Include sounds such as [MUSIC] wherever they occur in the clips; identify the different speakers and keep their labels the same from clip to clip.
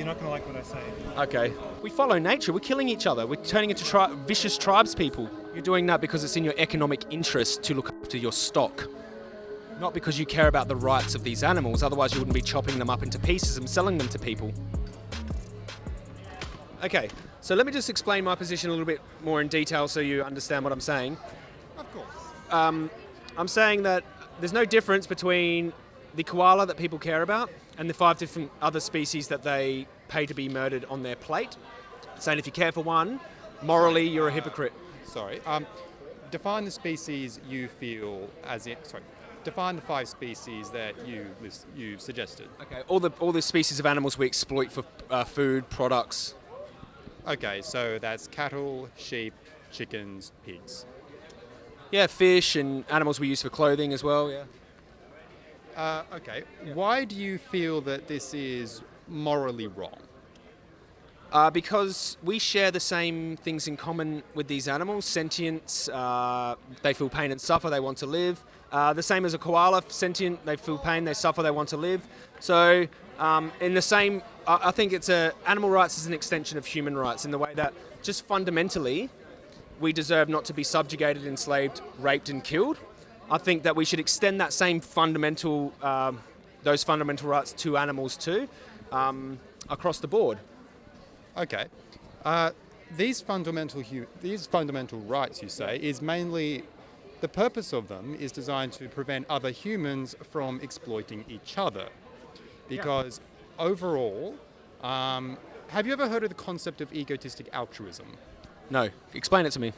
Speaker 1: you're not going to like what I say.
Speaker 2: Okay. We follow nature. We're killing each other. We're turning into tri- vicious tribes people. You're doing that because it's in your economic interest to look after your stock. Not because you care about the rights of these animals, otherwise, you wouldn't be chopping them up into pieces and selling them to people. Okay, so let me just explain my position a little bit more in detail so you understand what I'm saying.
Speaker 1: Of course.
Speaker 2: Um, I'm saying that there's no difference between the koala that people care about and the five different other species that they pay to be murdered on their plate. Saying if you care for one, morally you're a hypocrite.
Speaker 3: Sorry. Um, define the species you feel as in. Sorry. Define the five species that you you suggested.
Speaker 2: Okay, all the all the species of animals we exploit for uh, food products.
Speaker 3: Okay, so that's cattle, sheep, chickens, pigs.
Speaker 2: Yeah, fish and animals we use for clothing as well. Yeah.
Speaker 3: Uh, okay. Why do you feel that this is morally wrong?
Speaker 2: Uh, because we share the same things in common with these animals sentience, uh, they feel pain and suffer, they want to live. Uh, the same as a koala, sentient, they feel pain, they suffer, they want to live. So, um, in the same, I I think it's a, animal rights is an extension of human rights in the way that just fundamentally we deserve not to be subjugated, enslaved, raped, and killed. I think that we should extend that same fundamental, um, those fundamental rights to animals too, um, across the board.
Speaker 3: Okay. Uh, these fundamental hu- these fundamental rights, you say, is mainly the purpose of them is designed to prevent other humans from exploiting each other. Because overall, um, have you ever heard of the concept of egotistic altruism?
Speaker 2: No, explain it to me.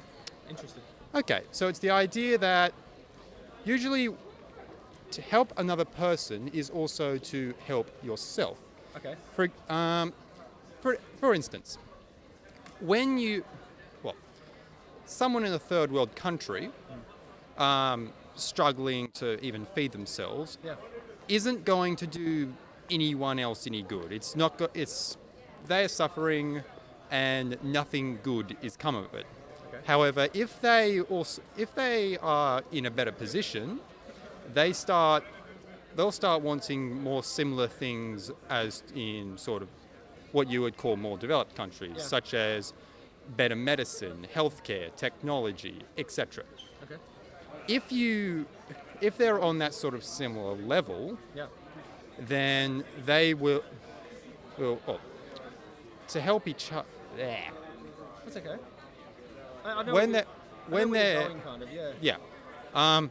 Speaker 2: Interesting.
Speaker 3: Okay, so it's the idea that usually to help another person is also to help yourself.
Speaker 2: Okay.
Speaker 3: For, um, for, for instance, when you, well, someone in a third world country um, struggling to even feed themselves
Speaker 2: Yeah.
Speaker 3: isn't going to do anyone else any good. It's not. Go- it's they are suffering, and nothing good is come of it. However, if they also if they are in a better position, they start they'll start wanting more similar things as in sort of what you would call more developed countries,
Speaker 2: Yeah.
Speaker 3: such as better medicine, healthcare, technology, etc.
Speaker 2: Okay.
Speaker 3: If you if they're on that sort of similar level,
Speaker 2: Yeah.
Speaker 3: then they will will well, oh, to help each other.
Speaker 2: That's okay. I, I know
Speaker 3: When
Speaker 2: where
Speaker 3: they
Speaker 2: you- I know
Speaker 3: when
Speaker 2: where you're
Speaker 3: they're
Speaker 2: going, kind of, yeah.
Speaker 3: yeah. Um,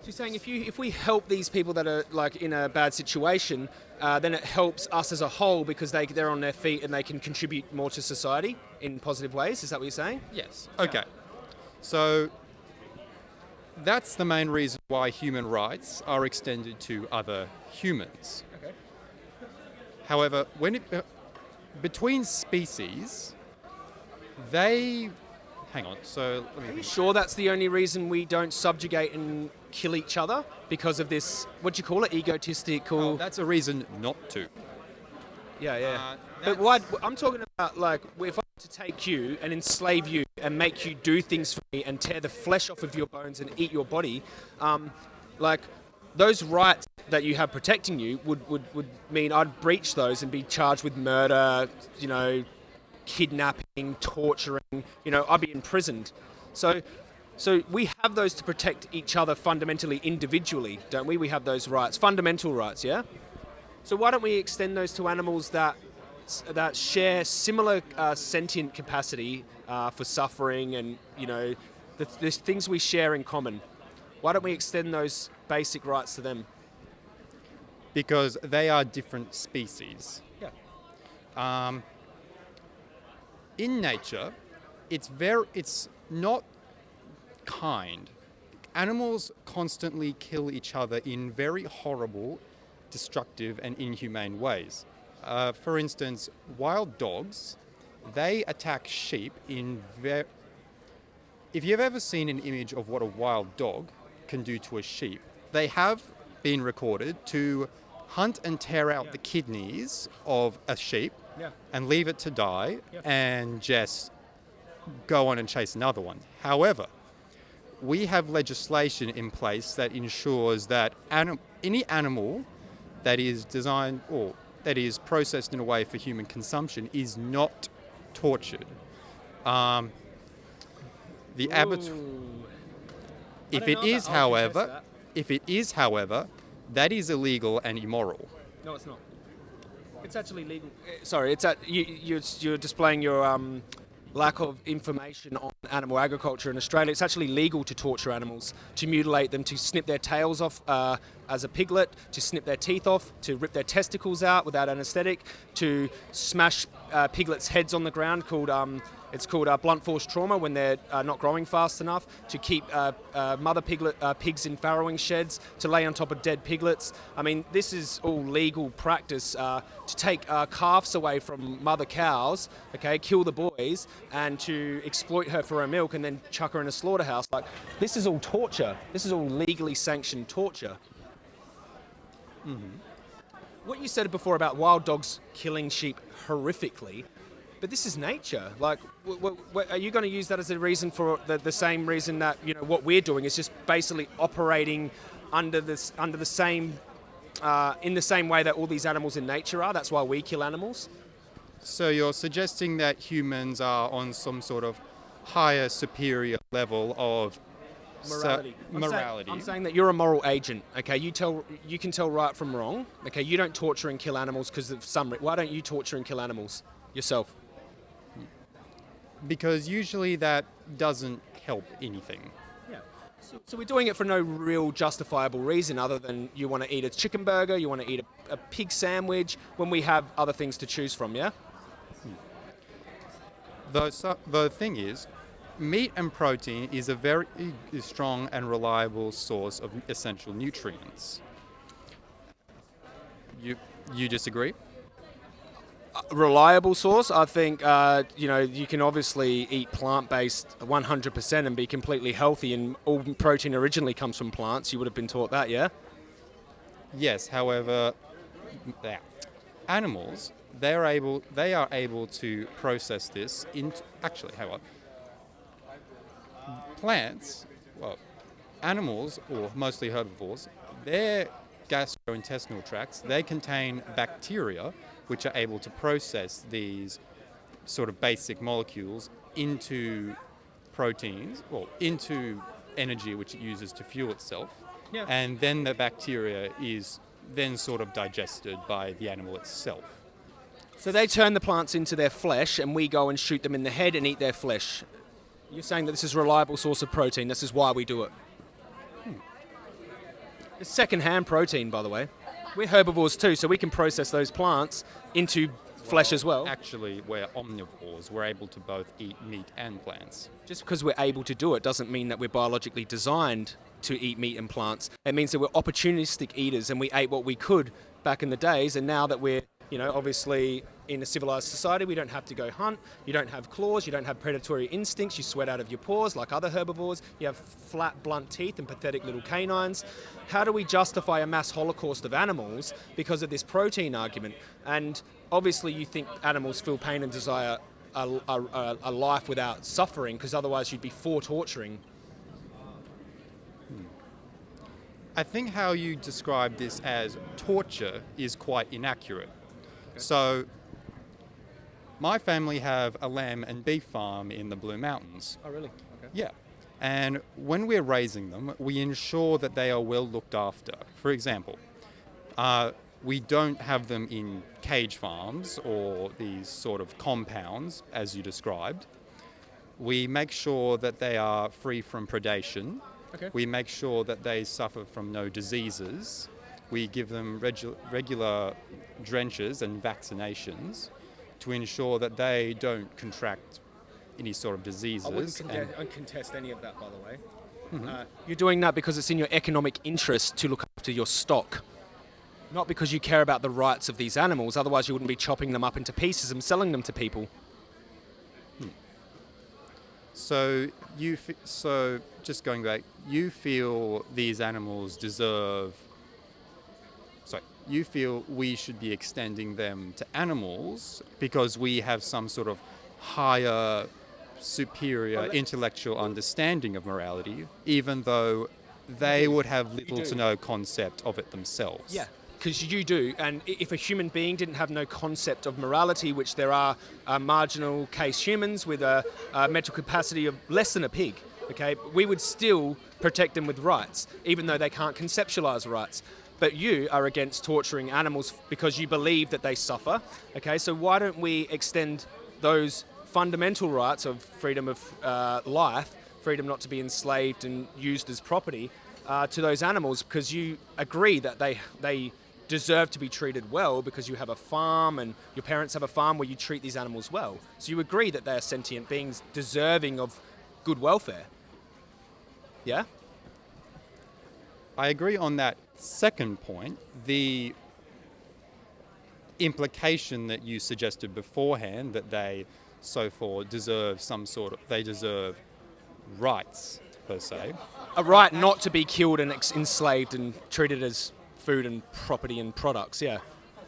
Speaker 2: So you're saying if you if we help these people that are like in a bad situation, uh, then it helps us as a whole because they they're on their feet and they can contribute more to society in positive ways. Is that what you're saying?
Speaker 3: Yes. Okay. So that's the main reason why human rights are extended to other humans.
Speaker 2: Okay.
Speaker 3: However, when it uh, between species, they hang on. So let me
Speaker 2: Are you sure that's the only reason we don't subjugate and kill each other because of this? What do you call it? Egotistical.
Speaker 3: Oh, that's a reason not to.
Speaker 2: yeah, yeah.
Speaker 3: uh,
Speaker 2: but why? I'm talking about like if I were to take you and enslave you and make you do things for me and tear the flesh off of your bones and eat your body, um, like those rights that you have protecting you would, would, would mean I'd breach those and be charged with murder, you know, kidnapping, torturing, you know, I'd be imprisoned. So, so we have those to protect each other fundamentally, individually, don't we? We have those rights, fundamental rights, yeah? So why don't we extend those to animals that that share similar uh, sentient capacity uh, for suffering and you know the, the things we share in common? Why don't we extend those basic rights to them?
Speaker 3: because they are different species.
Speaker 2: Yeah.
Speaker 3: Um, in nature, it's very it's not kind. Animals constantly kill each other in very horrible, destructive, and inhumane ways. Uh, for instance, wild dogs, they attack sheep in very. If you've ever seen an image of what a wild dog can do to a sheep, they have been recorded to hunt and tear out the kidneys of a sheep
Speaker 2: Yeah.
Speaker 3: and leave it to die
Speaker 2: Yeah.
Speaker 3: and just go on and chase another one. However, we have legislation in place that ensures that anim- any animal that is designed or that is processed in a way for human consumption is not tortured. Um, the abattoir. If it is,
Speaker 2: that. I'll contest
Speaker 3: however, if it is, however, that is illegal and immoral.
Speaker 2: No, it's not. It's actually legal. eh, Sorry, it's at you. You're, you're displaying your um, lack of information on animal agriculture in Australia. It's actually legal to torture animals, to mutilate them, to snip their tails off uh, as a piglet, to snip their teeth off, to rip their testicles out without anaesthetic, to smash uh, piglets' heads on the ground. Called um, it's called uh, blunt force trauma when they're uh, not growing fast enough. To keep uh, uh, mother piglet uh, pigs in farrowing sheds, to lay on top of dead piglets. I mean, this is all legal practice. To take calves away from mother cows, okay, kill the boys, and to exploit her for her milk, and then chuck her in a slaughterhouse. Like this is all torture. This is all legally sanctioned torture. What you said before about wild dogs killing sheep horrifically, but this is nature. Like, are you going to use that as a reason for the, the same reason that you know what we're doing is just basically operating under this under the same uh, in the same way that all these animals in nature are? That's why we kill animals.
Speaker 3: So you're suggesting that humans are on some sort of higher, superior level of so-
Speaker 2: Morality. I'm saying- I'm saying that you're a moral agent. Okay, you tell you can tell right from wrong. Okay, you don't torture and kill animals because of some. Re- why don't you torture and kill animals yourself?
Speaker 3: because usually that doesn't help anything.
Speaker 2: Yeah. So, so we're doing it for no real justifiable reason other than you want to eat a chicken burger, you want to eat a, a pig sandwich when we have other things to choose from, yeah? Hmm.
Speaker 3: The, so, the thing is, meat and protein is a very strong and reliable source of essential nutrients. You, you disagree?
Speaker 2: Reliable source, I think, uh, you know, you can obviously eat plant based 100% and be completely healthy, and all protein originally comes from plants. You would have been taught that, yeah?
Speaker 3: Yes, however, yeah. animals they are able they are able to process this into actually hang on. Plants, well, animals or mostly herbivores, their gastrointestinal tracts they contain bacteria which are able to process these sort of basic molecules into proteins well, into energy which it uses to fuel itself
Speaker 2: Yeah.
Speaker 3: and then the bacteria is then sort of digested by the animal itself.
Speaker 2: So they turn the plants into their flesh, and we go and shoot them in the head and eat their flesh. You're saying that this is a reliable source of protein. This is why we do it. Hmm. It's second-hand protein, by the way. We're herbivores too, so we can process those plants into flesh as well.
Speaker 3: Actually, we're omnivores. We're able to both eat meat and plants.
Speaker 2: Just because we're able to do it doesn't mean that we're biologically designed to eat meat and plants. It means that we're opportunistic eaters and we ate what we could back in the days, and now that we're you know, obviously in a civilized society, we don't have to go hunt. You don't have claws. You don't have predatory instincts. You sweat out of your paws like other herbivores. You have flat, blunt teeth and pathetic little canines. How do we justify a mass holocaust of animals because of this protein argument? And obviously, you think animals feel pain and desire a, a, a- a life without suffering because otherwise you'd be for torturing. Hmm.
Speaker 3: I think how you describe this as torture is quite inaccurate. So, my family have a lamb and beef farm in the Blue Mountains.
Speaker 2: Oh, really? Okay.
Speaker 3: Yeah. And when we're raising them, we ensure that they are well looked after. For example, uh, we don't have them in cage farms or these sort of compounds, as you described. We make sure that they are free from predation.
Speaker 2: Okay.
Speaker 3: We make sure that they suffer from no diseases. We give them regu- regular drenches and vaccinations to ensure that they don't contract any sort of diseases.
Speaker 2: I wouldn't
Speaker 3: and-
Speaker 2: conte- contest any of that, by the way. Uh, you're doing that because it's in your economic interest to look after your stock, not because you care about the rights of these animals. Otherwise, you wouldn't be chopping them up into pieces and selling them to people.
Speaker 3: So you, f- so just going back, you feel these animals deserve. You feel we should be extending them to animals because we have some sort of higher, superior
Speaker 2: Well,
Speaker 3: intellectual understanding of morality, even though they would have little to no concept of it themselves.
Speaker 2: Yeah, because you do. And if a human being didn't have no concept of morality, which there are uh, marginal case humans with a, a mental capacity of less than a pig, okay, we would still protect them with rights, even though they can't conceptualize rights. But you are against torturing animals because you believe that they suffer. Okay, so why don't we extend those fundamental rights of freedom of uh, life, freedom not to be enslaved and used as property, uh, to those animals because you agree that they they deserve to be treated well because you have a farm and your parents have a farm where you treat these animals well. So you agree that they are sentient beings deserving of good welfare. Yeah?
Speaker 3: I agree on that second point. The implication that you suggested beforehand that they so far deserve some sort of they deserve rights per se.
Speaker 2: A right not to be killed and ex- enslaved and treated as food and property and products. Yeah.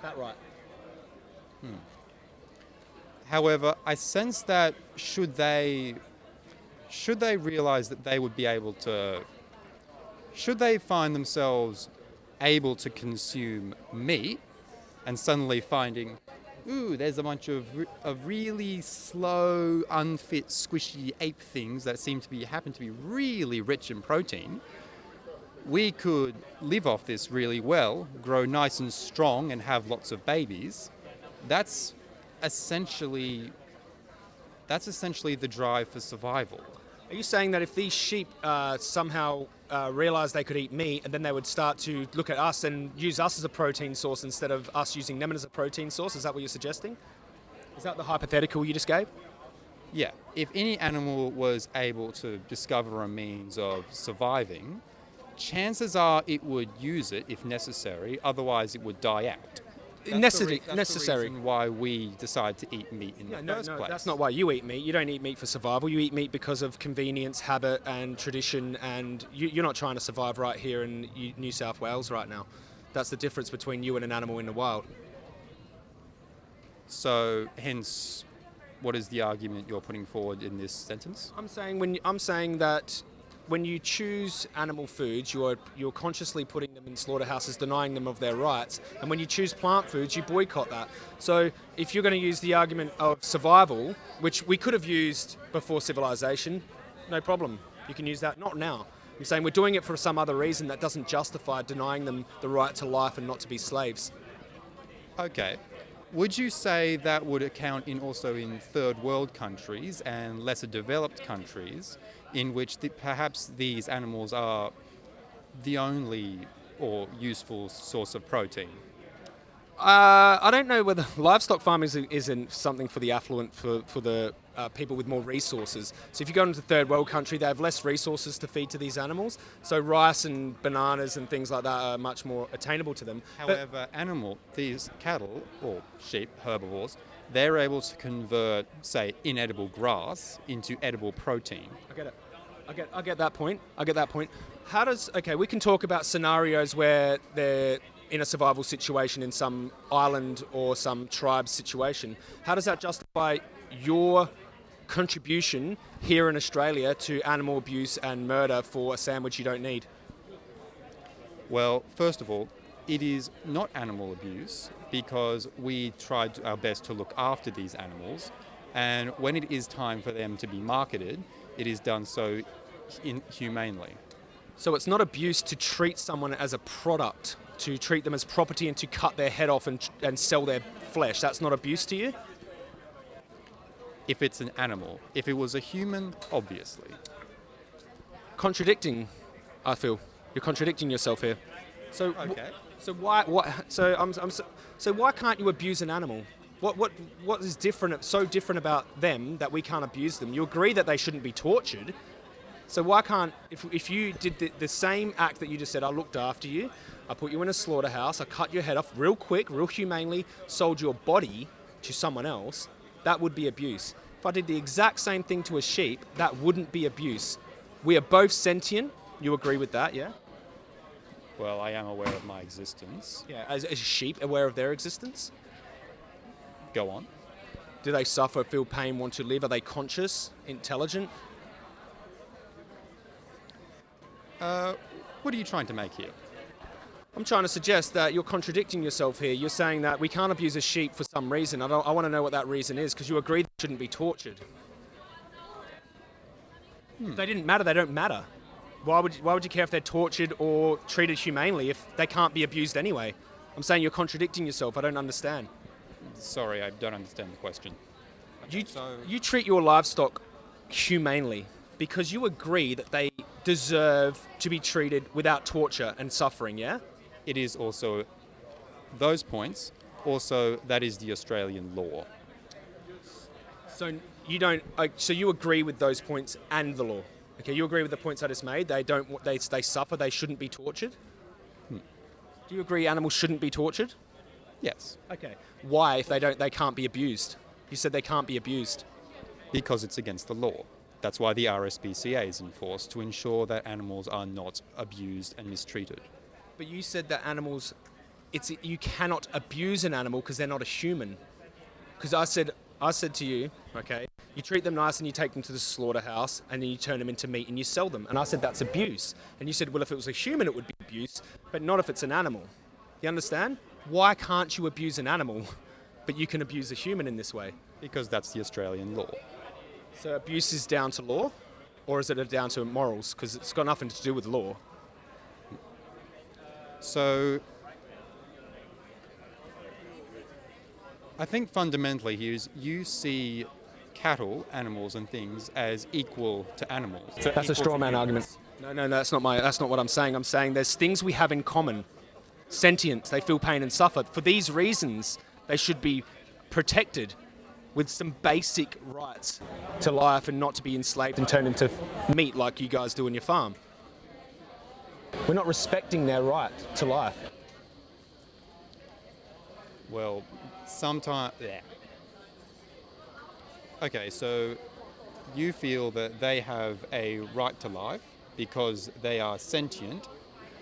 Speaker 2: That right. Hmm.
Speaker 3: However, I sense that should they should they realize that they would be able to should they find themselves able to consume meat and suddenly finding ooh there's a bunch of, of really slow unfit squishy ape things that seem to be happen to be really rich in protein we could live off this really well grow nice and strong and have lots of babies that's essentially that's essentially the drive for survival.
Speaker 2: Are you saying that if these sheep uh, somehow uh, realised they could eat meat and then they would start to look at us and use us as a protein source instead of us using them as a protein source? Is that what you're suggesting? Is that the hypothetical you just gave?
Speaker 3: Yeah, if any animal was able to discover a means of surviving, chances are it would use it if necessary, otherwise it would die out. That's
Speaker 2: Necessary-
Speaker 3: the that's the
Speaker 2: necessary.
Speaker 3: why we decide to eat meat in
Speaker 2: No,
Speaker 3: the
Speaker 2: no,
Speaker 3: first
Speaker 2: no,
Speaker 3: place.
Speaker 2: that's not why you eat meat. You don't eat meat for survival. You eat meat because of convenience, habit, and tradition. And you, you're not trying to survive right here in New South Wales right now. That's the difference between you and an animal in the wild.
Speaker 3: So, hence, what is the argument you're putting forward in this sentence?
Speaker 2: I'm saying when I'm saying that when you choose animal foods, you're you're consciously putting them in slaughterhouses, denying them of their rights. And when you choose plant foods, you boycott that. So if you're going to use the argument of survival, which we could have used before civilization, no problem. You can use that. Not now. I'm saying we're doing it for some other reason that doesn't justify denying them the right to life and not to be slaves.
Speaker 3: Okay. Would you say that would account in also in third world countries and lesser developed countries in which the, perhaps these animals are the only or useful source of protein?
Speaker 2: Uh, I don't know whether [LAUGHS] livestock farming is, isn't something for the affluent, for, for the uh, people with more resources. So if you go into a third world country, they have less resources to feed to these animals. So rice and bananas and things like that are much more attainable to them. But-
Speaker 3: However, animal, these cattle or sheep, herbivores, they're able to convert, say, inedible grass into edible protein.
Speaker 2: I get it. I get, I get that point. I get that point. How does okay? We can talk about scenarios where they're in a survival situation in some island or some tribe situation. How does that justify your contribution here in Australia to animal abuse and murder for a sandwich you don't need?
Speaker 3: Well, first of all, it is not animal abuse because we tried our best to look after these animals, and when it is time for them to be marketed, it is done so inhumanely.
Speaker 2: So it's not abuse to treat someone as a product, to treat them as property and to cut their head off and, and sell their flesh. That's not abuse to you?
Speaker 3: If it's an animal, if it was a human, obviously.
Speaker 2: contradicting. I feel you're contradicting yourself here. So,
Speaker 3: Okay.
Speaker 2: So why? What? So I'm, I'm so, so why can't you abuse an animal? What, what, what is different? So different about them that we can't abuse them? You agree that they shouldn't be tortured. So why can't? If, if you did the, the same act that you just said, I looked after you, I put you in a slaughterhouse, I cut your head off real quick, real humanely, sold your body to someone else, that would be abuse. If I did the exact same thing to a sheep, that wouldn't be abuse. We are both sentient. You agree with that, yeah?
Speaker 3: Well, I am aware of my existence.
Speaker 2: Yeah. As, as sheep, aware of their existence.
Speaker 3: Go on.
Speaker 2: Do they suffer, feel pain, want to live? Are they conscious, intelligent?
Speaker 3: Uh, what are you trying to make here?
Speaker 2: I'm trying to suggest that you're contradicting yourself here. You're saying that we can't abuse a sheep for some reason. I, don't, I want to know what that reason is because you agree they shouldn't be tortured. If they didn't matter, they don't matter. Why would, you, why would you care if they're tortured or treated humanely if they can't be abused anyway? I'm saying you're contradicting yourself. I don't understand.
Speaker 3: Sorry, I don't understand the question.
Speaker 2: You,
Speaker 3: so-
Speaker 2: you treat your livestock humanely because you agree that they deserve to be treated without torture and suffering, yeah?
Speaker 3: It is also those points. Also, that is the Australian law.
Speaker 2: So you don't. So you agree with those points and the law. Okay, you agree with the points I just made. They don't. They they suffer. They shouldn't be tortured. Hmm. Do you agree animals shouldn't be tortured?
Speaker 3: Yes,
Speaker 2: Okay. Why, if they don't, they can't be abused? You said they can't be abused.
Speaker 3: because it's against the law. That's why the RSPCA is enforced to ensure that animals are not abused and mistreated.
Speaker 2: But you said that animals, it's you cannot abuse an animal because they're not a human. Because I said, I said to you, okay, you treat them nice and you take them to the slaughterhouse and then you turn them into meat and you sell them. And I said that's abuse. And you said, well, if it was a human, it would be abuse, but not if it's an animal. You understand? Why can't you abuse an animal, but you can abuse a human in this way?
Speaker 3: Because that's the Australian law.
Speaker 2: So abuse is down to law, or is it down to morals? Because it's got nothing to do with law.
Speaker 3: So, I think fundamentally here is you see cattle, animals, and things as equal to animals.
Speaker 2: That's a straw man argument. No, no, no, that's not my. That's not what I'm saying. I'm saying there's things we have in common. Sentience. They feel pain and suffer. For these reasons, they should be protected with some basic rights to life and not to be enslaved and turned into meat like you guys do on your farm. We're not respecting their right to life.
Speaker 3: Well, sometimes. Yeah. Okay, so you feel that they have a right to life because they are sentient,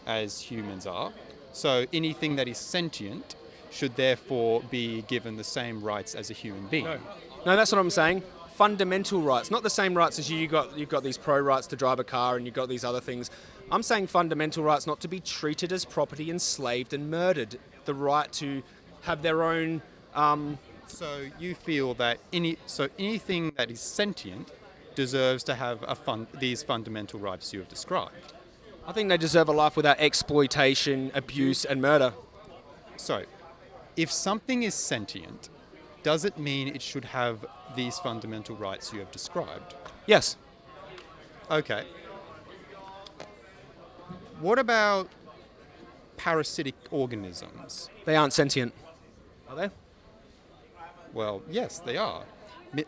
Speaker 3: as humans are. So anything that is sentient should therefore be given the same rights as a human being.
Speaker 2: No, no that's what I'm saying. Fundamental rights, not the same rights as you. You got you've got these pro rights to drive a car, and you've got these other things. I'm saying fundamental rights, not to be treated as property, enslaved, and murdered. The right to have their own. Um,
Speaker 3: So you feel that any so anything that is sentient deserves to have a fun, these fundamental rights you have described.
Speaker 2: I think they deserve a life without exploitation, abuse, and murder.
Speaker 3: So, if something is sentient, does it mean it should have these fundamental rights you have described?
Speaker 2: Yes.
Speaker 3: Okay. What about parasitic organisms?
Speaker 2: They aren't sentient. Are they?
Speaker 3: Well, yes, they are.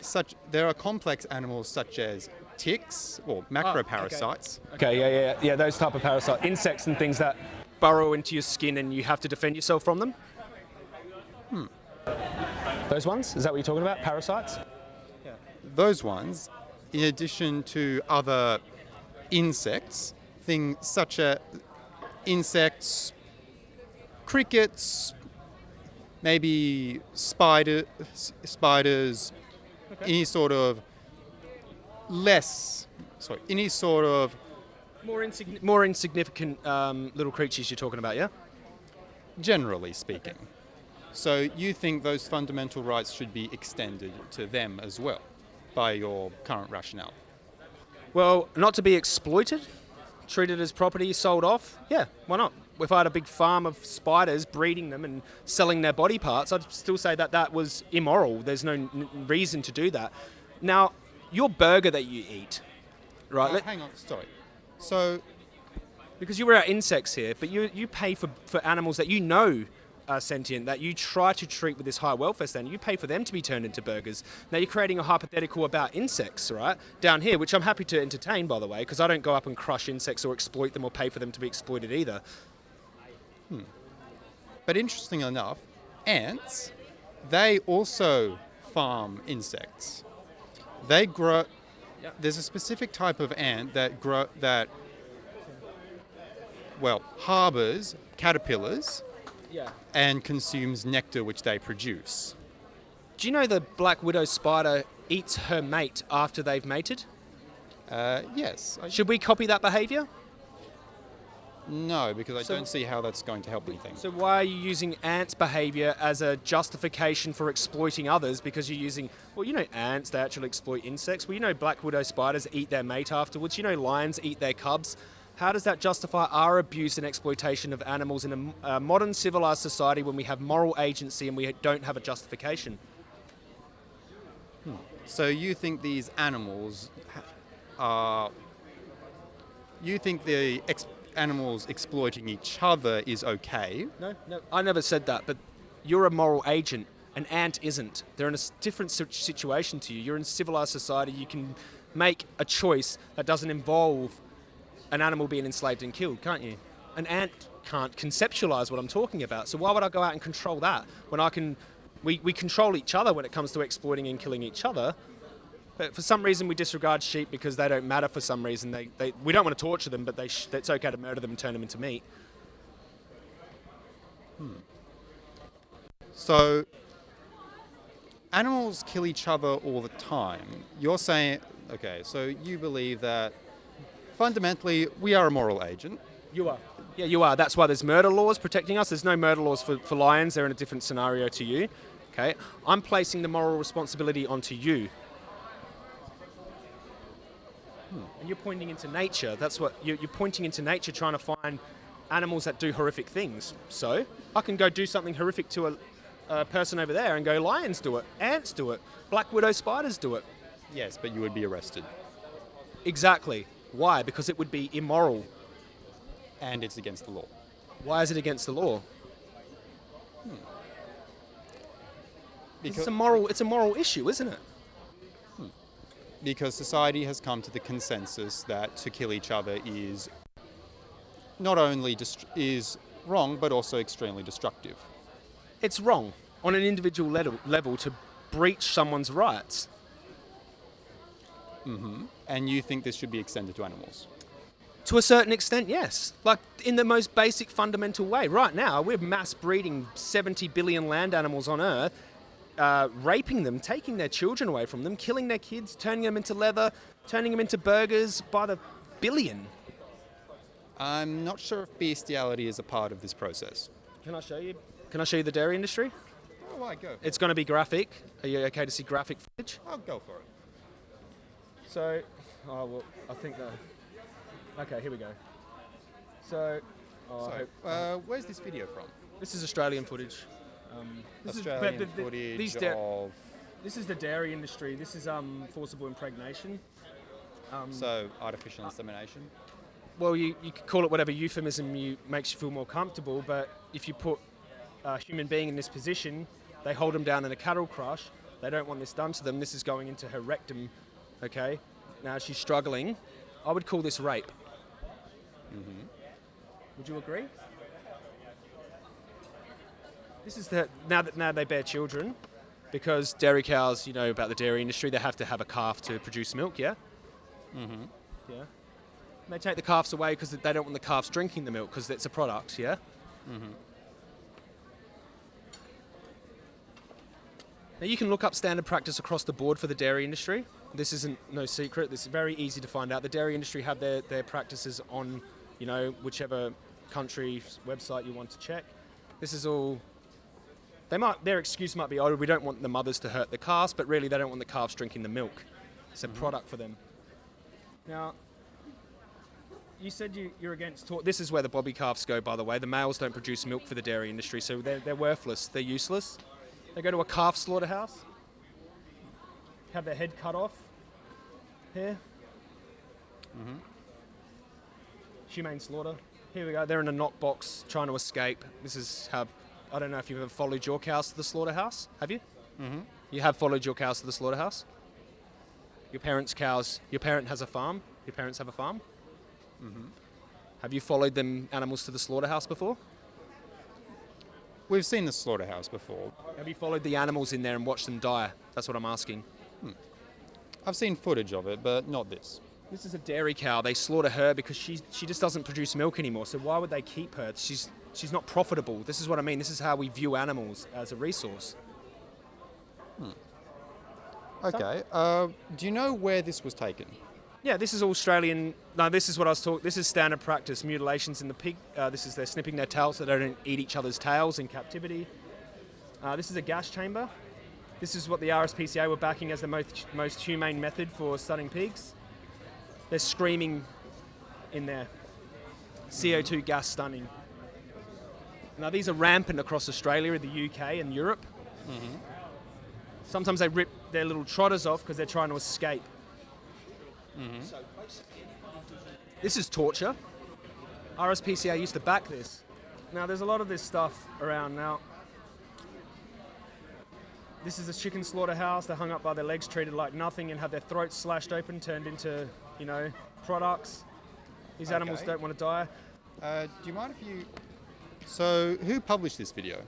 Speaker 3: Such there are complex animals such as ticks or macroparasites.
Speaker 2: Okay, yeah, yeah, yeah. Those type of parasites, insects and things that burrow into your skin, and you have to defend yourself from them. Hmm. Those ones? Is that what you're talking about? Parasites? Yeah.
Speaker 3: Those ones, in addition to other insects, things such as insects, crickets, maybe spider, spiders, any sort of less, sorry, any sort of
Speaker 2: More, insigni- more insignificant um, little creatures you're talking about, yeah?
Speaker 3: generally speaking. So you think those fundamental rights should be extended to them as well, by your current rationale?
Speaker 2: Well, not to be exploited, treated as property, sold off. Yeah, why not? If I had a big farm of spiders, breeding them and selling their body parts, I'd still say that that was immoral. There's no n- reason to do that. Now, your burger that you eat, right?
Speaker 3: Uh, hang on, sorry. So
Speaker 2: because you were out insects here, but you you pay for for animals that you know are sentient, that you try to treat with this high welfare standard. You pay for them to be turned into burgers. Now you're creating a hypothetical about insects, right? Down here, which I'm happy to entertain, by the way, because I don't go up and crush insects or exploit them or pay for them to be exploited either.
Speaker 3: But interesting enough, ants, they also farm insects. They grow. There's a specific type of ant that grow that. Well, harbors caterpillars
Speaker 2: Yeah.
Speaker 3: and consumes nectar which they produce.
Speaker 2: Do you know the black widow spider eats her mate after they've mated?
Speaker 3: Uh, yes,
Speaker 2: Should we copy that behaviour?
Speaker 3: No, because I
Speaker 2: So-
Speaker 3: don't see how that's going to help anything.
Speaker 2: So why are you using ants' behaviour as a justification for exploiting others? Because you're using, well, you know, ants they actually exploit insects. Well, you know, black widow spiders eat their mate afterwards. You know, lions eat their cubs. How does that justify our abuse and exploitation of animals in a modern civilized society when we have moral agency and we don't have a justification? Hmm.
Speaker 3: So you think these animals are. You think the ex- animals exploiting each other is okay?
Speaker 2: No, no, I never said that. But you're a moral agent. An ant isn't. They're in a different situation to you. You're in civilized society. You can make a choice that doesn't involve an animal being enslaved and killed, can't you? An ant can't conceptualize what I'm talking about. So why would I go out and control that when I can? We, we control each other when it comes to exploiting and killing each other. But for some reason, we disregard sheep because they don't matter. For some reason, they, they we don't want to torture them, but they sh- it's okay to murder them and turn them into meat. Hmm.
Speaker 3: So, animals kill each other all the time. You're saying, okay, so you believe that fundamentally we are a moral agent.
Speaker 2: You are. Yeah, you are. That's why there's murder laws protecting us. There's no murder laws for, for lions. They're in a different scenario to you. Okay. I'm placing the moral responsibility onto you. Hmm. And you're pointing into nature. That's what you're, you're pointing into nature, trying to find animals that do horrific things. So I can go do something horrific to a, a person over there and go, lions do it, ants do it, black widow spiders do it.
Speaker 3: Yes, but you would be arrested.
Speaker 2: Exactly. Why? Because it would be immoral.
Speaker 3: And it's against the law.
Speaker 2: Why is it against the law? Hmm. it's a moral. It's a moral issue, isn't it?
Speaker 3: Because society has come to the consensus that to kill each other is not only is wrong but also extremely destructive.
Speaker 2: It's wrong on an individual level, level to breach someone's rights. Mm-hmm.
Speaker 3: And you think this should be extended to animals?
Speaker 2: To a certain extent, yes. Like in the most basic, fundamental way. Right now, we're mass breeding 70 billion land animals on Earth, uh, raping them, taking their children away from them, killing their kids, turning them into leather, turning them into burgers by the billion.
Speaker 3: I'm not sure if bestiality is a part of this process.
Speaker 2: Can I show you? Can I show you the dairy industry?
Speaker 3: Oh, I go.
Speaker 2: It's going to be graphic. Are you okay to see graphic footage?
Speaker 3: I'll go for it.
Speaker 2: So, oh well, I think that. Okay, here we go. So, oh,
Speaker 3: So, uh, where's this video from?
Speaker 2: this is Australian footage. Um, this is-
Speaker 3: Australian
Speaker 2: but the-
Speaker 3: footage
Speaker 2: these
Speaker 3: of.
Speaker 2: This is the dairy industry. This is um, forcible impregnation. Um,
Speaker 3: So, artificial insemination.
Speaker 2: well, you, you could call it whatever euphemism you makes you feel more comfortable, but if you put a human being in this position, they hold them down in a cattle crush. They don't want this done to them. This is going into her rectum. Okay, now she's struggling. I would call this rape. Would you agree? This is the now that now they bear children, because dairy cows, you know about the dairy industry, they have to have a calf to produce milk. Yeah. Mm-hmm. Yeah. And they take the calves away because they don't want the calves drinking the milk because it's a product. Yeah. Mm-hmm. Now you can look up standard practice across the board for the dairy industry. This isn't no secret. This is very easy to find out. The dairy industry have their, their practices on, you know, whichever country's website you want to check. This is all. They might their excuse might be, oh, we don't want the mothers to hurt the calves, but really they don't want the calves drinking the milk. It's a mm-hmm. product for them. Now, you said you, you're against. This is where the bobby calves go, by the way. The males don't produce milk for the dairy industry, so they're, they're worthless. They're useless. They go to a calf slaughterhouse, have their head cut off. Here. Mm-hmm. Humane slaughter. Here we go. They're in a knock box trying to escape. This is how. I don't know if you've ever followed your cows to the slaughterhouse. Have you? Mm-hmm. You have followed your cows to the slaughterhouse. Your parents' cows. Your parent has a farm. Your parents have a farm. Have you followed them animals to the slaughterhouse before?
Speaker 3: We've seen the slaughterhouse before.
Speaker 2: Have you followed the animals in there and watched them die? That's what I'm asking.
Speaker 3: I've seen footage of it, but not this.
Speaker 2: This is a dairy cow. They slaughter her because she she just doesn't produce milk anymore. So why would they keep her? She's she's not profitable. This is what I mean. This is how we view animals as a resource.
Speaker 3: Okay. Uh, do you know where this was taken?
Speaker 2: Yeah, this is Australian. No, this is what I was talking. This is standard practice. Mutilations in the pig. Uh, this is they're snipping their tails so they don't eat each other's tails in captivity. Uh, this is a gas chamber. This is what the RSPCA were backing as the most most humane method for stunning pigs. They're screaming in there. CO2 gas stunning. Now these are rampant across Australia, the UK, and Europe. Sometimes they rip their little trotters off because they're trying to escape. This is torture. RSPCA used to back this. Now there's a lot of this stuff around now. This is a chicken slaughterhouse. They're hung up by their legs, treated like nothing, and have their throats slashed open, turned into, you know, products. These animals
Speaker 3: Okay.
Speaker 2: don't want to die.
Speaker 3: Uh, do you mind if you? So, who published this video?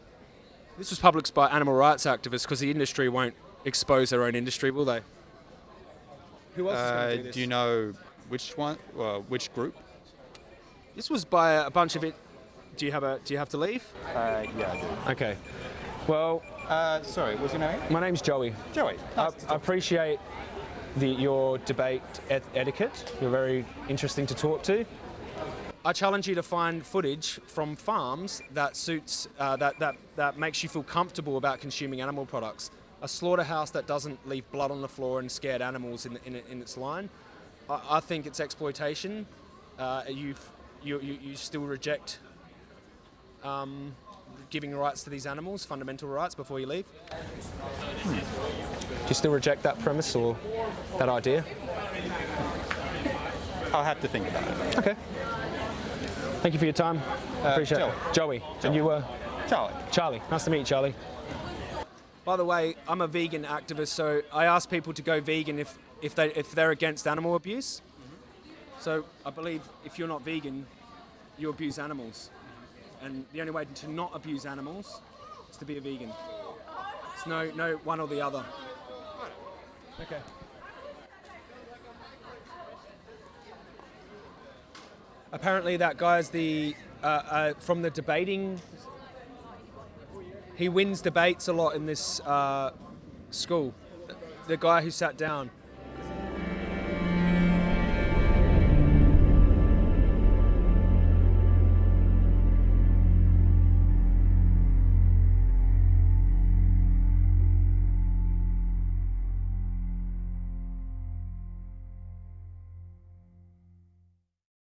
Speaker 2: This was published by animal rights activists because the industry won't expose their own industry, will they? Who else is
Speaker 3: Uh,
Speaker 2: going to do this?
Speaker 3: do you know which one? Uh, which group?
Speaker 2: This was by a bunch of it. Do you have a? Do you have to leave?
Speaker 1: Uh, yeah, I do.
Speaker 2: Okay. Well,
Speaker 1: Uh, sorry, what's your name?
Speaker 2: my name's Joey.
Speaker 1: Joey.
Speaker 2: I, I appreciate the, your debate et- etiquette. You're very interesting to talk to. I challenge you to find footage from farms that suits uh, that, that that makes you feel comfortable about consuming animal products. A slaughterhouse that doesn't leave blood on the floor and scared animals in, in, in its line. I, I think it's exploitation. Uh, you you you still reject um, giving rights to these animals, fundamental rights, before you leave. Do you still reject that premise or that idea?
Speaker 1: I'll have to think about it.
Speaker 2: Okay. Thank you for your time. I appreciate
Speaker 1: Joey.
Speaker 2: it. Joey. And you were
Speaker 1: Charlie.
Speaker 2: Charlie. Nice to meet you, Charlie. By the way, I'm a vegan activist, so I ask people to go vegan if, if, they, if they're against animal abuse. So I believe if you're not vegan, you abuse animals. And the only way to not abuse animals is to be a vegan. It's no, no one or the other. Okay. Apparently, that guy's the uh, uh, from the debating. He wins debates a lot in this uh, school. The guy who sat down.